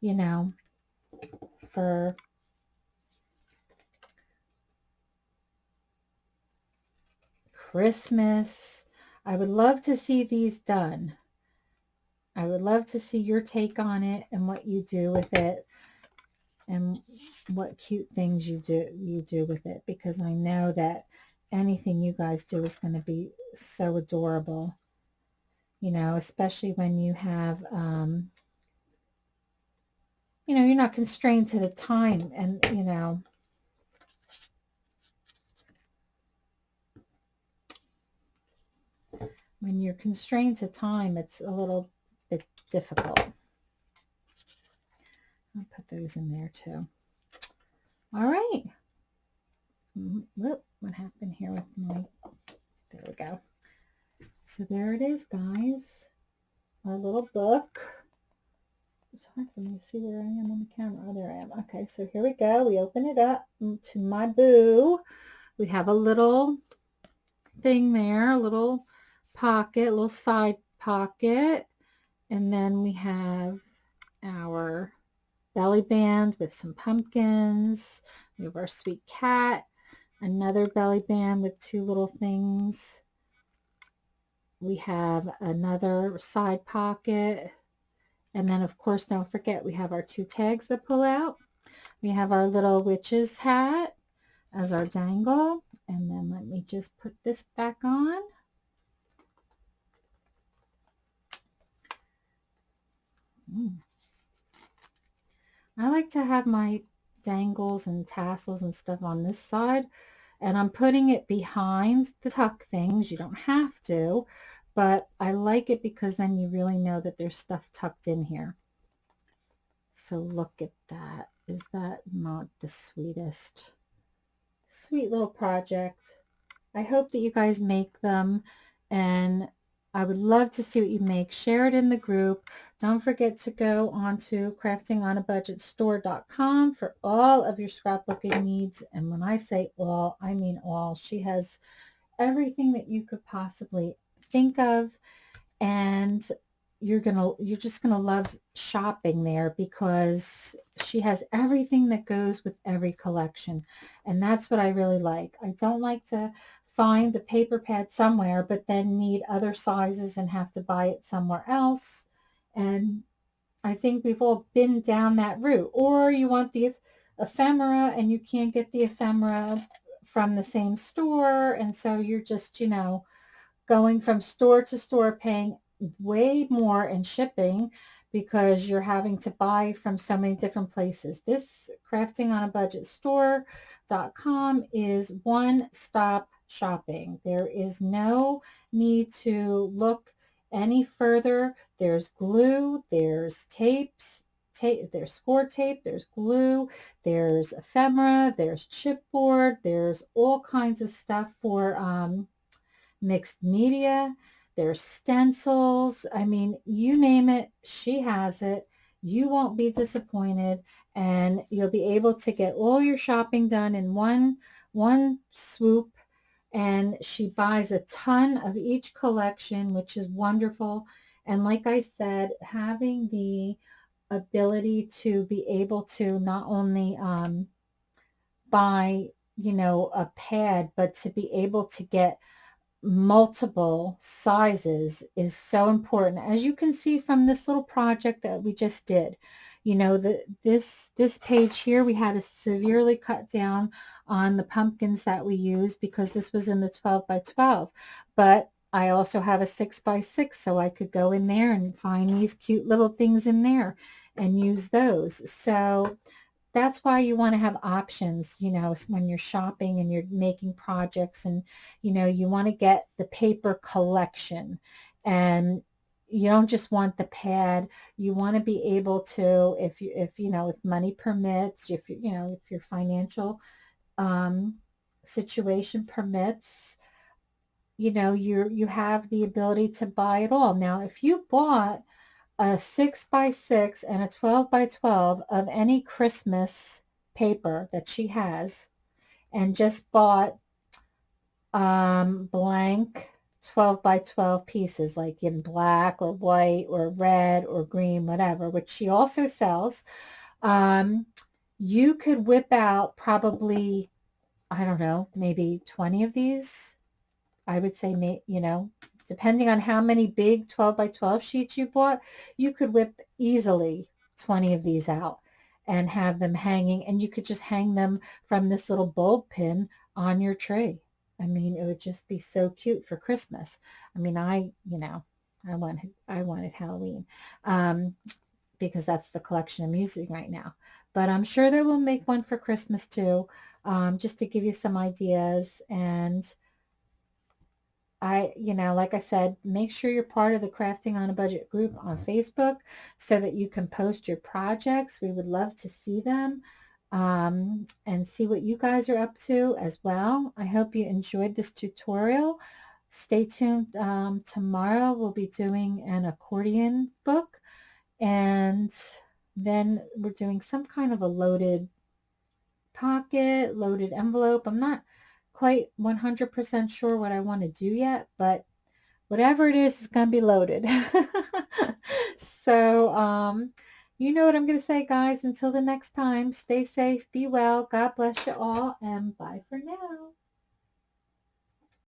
you know, for Christmas. I would love to see these done. I would love to see your take on it and what you do with it and what cute things you do you do with it because I know that anything you guys do is going to be so adorable you know especially when you have um, you know you're not constrained to the time and you know when you're constrained to time, it's a little bit difficult. I'll put those in there too. All right. Mm-hmm. Whoop, what happened here with my, there we go. So there it is, guys. Our little book. Hard for me see where I am on the camera. Oh, there I am. Okay, so here we go. We open it up to my boo. We have a little thing there, a little pocket, little side pocket. And then we have our belly band with some pumpkins. We have our sweet cat, another belly band with two little things. We have another side pocket. And then, of course, don't forget, we have our two tags that pull out. We have our little witch's hat as our dangle. And then let me just put this back on. Mm. I like to have my dangles and tassels and stuff on this side and I'm putting it behind the tuck things. You don't have to, but I like it because then you really know that there's stuff tucked in here. So look at that. Is that not the sweetest? Sweet little project. I hope that you guys make them and I would love to see what you make. Share it in the group. Don't forget to go on to craftingonabudgetstore.com for all of your scrapbooking needs. And when I say all, I mean all. She has everything that you could possibly think of. And you're gonna you're just gonna love shopping there because she has everything that goes with every collection and that's what I really like I don't like to find a paper pad somewhere, but then need other sizes and have to buy it somewhere else. And I think we've all been down that route. Or you want the ephemera and you can't get the ephemera from the same store. And so you're just, you know, going from store to store paying way more in shipping because you're having to buy from so many different places. This crafting on a budget store.com is one stop shopping. There is no need to look any further. There's glue, there's tapes, tape, there's score tape, there's glue, there's ephemera, there's chipboard, there's all kinds of stuff for um, mixed media. There's stencils. I mean, you name it, she has it. You won't be disappointed and you'll be able to get all your shopping done in one, one swoop and she buys a ton of each collection, which is wonderful. And like I said, having the ability to be able to not only um, buy, you know, a pad, but to be able to get multiple sizes is so important. As you can see from this little project that we just did, you know, the, this, this page here, we had to severely cut down on the pumpkins that we used because this was in the 12 by 12. But I also have a 6 by 6 so I could go in there and find these cute little things in there and use those. So that's why you want to have options, you know, when you're shopping and you're making projects and, you know, you want to get the paper collection and you don't just want the pad. You want to be able to, if you, if, you know, if money permits, if you, you know, if your financial um, situation permits, you know, you you have the ability to buy it all. Now, if you bought a 6 by 6 and a 12 by 12 of any Christmas paper that she has and just bought um, blank 12 by 12 pieces like in black or white or red or green, whatever, which she also sells, um, you could whip out probably, I don't know, maybe 20 of these. I would say, you know, depending on how many big 12 by 12 sheets you bought, you could whip easily 20 of these out and have them hanging and you could just hang them from this little bulb pin on your tree. I mean, it would just be so cute for Christmas. I mean, I, you know, I wanted, I wanted Halloween um, because that's the collection I'm using right now. But I'm sure they will make one for Christmas too, um, just to give you some ideas. And I, you know, like I said, make sure you're part of the Crafting on a Budget group on Facebook so that you can post your projects. We would love to see them um, and see what you guys are up to as well. I hope you enjoyed this tutorial. Stay tuned. Um, tomorrow we'll be doing an accordion book and then we're doing some kind of a loaded pocket, loaded envelope. I'm not quite 100% sure what I want to do yet, but whatever it is, it's going to be loaded. so, um, you know what I'm going to say, guys. Until the next time, stay safe, be well, God bless you all, and bye for now.